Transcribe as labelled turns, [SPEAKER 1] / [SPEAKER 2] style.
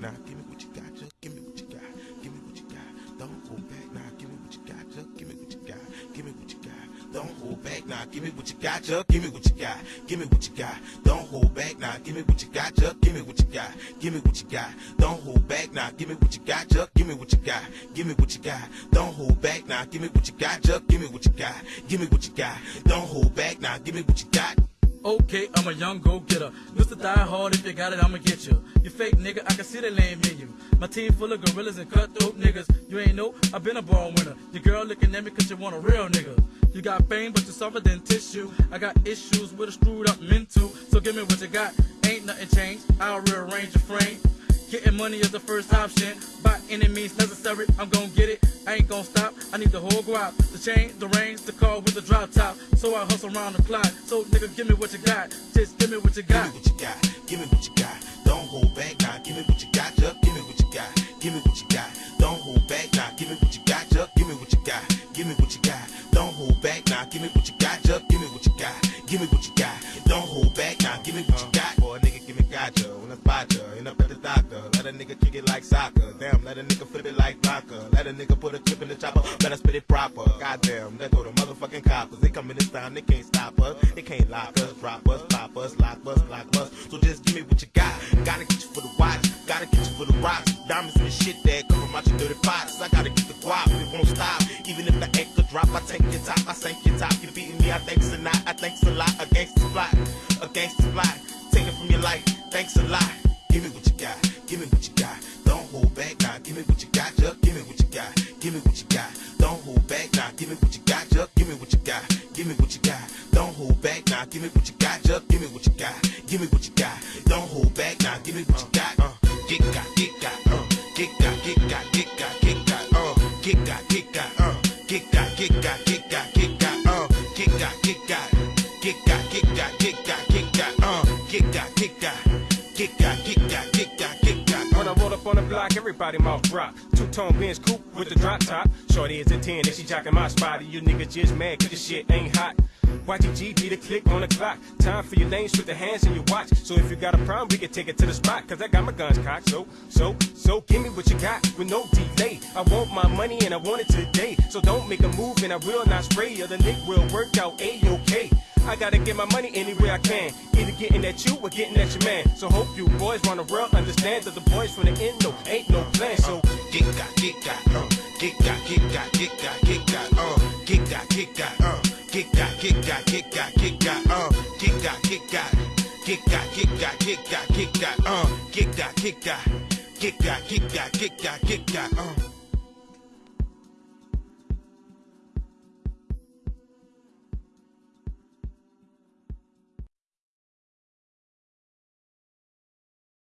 [SPEAKER 1] Now give me what you got, just give me what you got. Give me what you got. Don't
[SPEAKER 2] hold back. Now give me what you got, just give me what you got. Give me what you got. Don't hold back. Now give me what you got, just give me what you got. Give me what you got. Don't hold back. Now give me what you got, just give me what you got. Give me what you got. Don't hold back. Now give me what you got, just give me what you got. Give me what you got. Don't hold back. Now give me what you got,
[SPEAKER 1] just give me what you got. Give me what you got. Don't hold back. Now give me what you got.
[SPEAKER 3] Okay, I'm a young go-getter. Mr. Die Hard, if you got it, I'ma get you. You fake nigga, I can see the lame in you. My team full of gorillas and cutthroat niggas. You ain't know, I've been a born winner. Your girl looking at me cause you want a real nigga. You got fame, but you're softer than tissue. I got issues with a screwed up mental. So give me what you got. Ain't nothing changed. I'll rearrange your frame. Getting money is the first option. By any means necessary, I'm gonna get it. I ain't gonna stop. I need the whole guap. The chain, the range, the car with the drop top. So I hustle around the clock. So nigga, give me what you got. Just give me what you got.
[SPEAKER 2] Give me what you got. Give me what you got. Don't hold back now. Give me what you got, Chuck. Give me what you got. Give me what you got. Don't hold back now. Give me what you got, Chuck. Give me what you got. Give me what you got. Don't hold back now. Give me what you got, Chuck. Give me what you got. Give me what you got.
[SPEAKER 1] A nigga flip it like vodka. Let a nigga put a chip in the chopper. Better spit it proper. Goddamn, let go the motherfucking coppers. They come in this town, they can't stop us. They can't lock us, drop us, pop us, lock us, lock us. So just give me what you got. Gotta get you for the watch. Gotta get you for the rocks. Diamonds and shit that come from out your dirty pots. I gotta get the guap. It won't stop. Even if the anchor drop, I take your top. I sink your top. You're beating me, I thanks a lot. I thanks a lot. A gangster's fly. A gangster's fly. Take it from your life. Thanks a lot.
[SPEAKER 2] Give me what you got. Give me what you got. Me what you got, Chuck. Give me what you got. Give me what you got. Don't hold back now. Give me what you got, Chuck. Give me what you got. Give me what you got. Don't hold back now. Give me what you got, Chuck. Give me what you got. Give me what you got. Don't hold back now. Give me what you got.
[SPEAKER 1] Uh, get got, get got, uh, get got, get got, get got, get got, uh, get got, get got, uh, get got, get got, get got, get got, uh, get got, get got, get got, get got, get got, get got, uh, get got, get got, get got, get got, get got, get got,
[SPEAKER 4] When I roll up on the block, everybody mouth drop. Two tone Benz coupe with the drop top. Shorty is a 10 and she jocking my spot. You niggas just mad cause this shit ain't hot. YGG be the click on the clock. Time for your names with the hands in your watch. So if you got a problem, we can take it to the spot. Cause I got my guns cocked. So, so, so give me what you got with no delay. I want my money and I want it today. So don't make a move and I will not spray. Or the nick will work out A-OK. I gotta get my money any way I can. Either getting at you or getting at your man. So hope you boys run the world understand that the boys from the end no ain't no plan. So
[SPEAKER 1] get got, get got, uh, get got, get got, get got, get got, uh, get got, get got, uh, get got, get got, get got, get got, uh, get got, get got, get got, get got, get got, get got, uh, get got, get got, get got, get got, get got, get got, uh.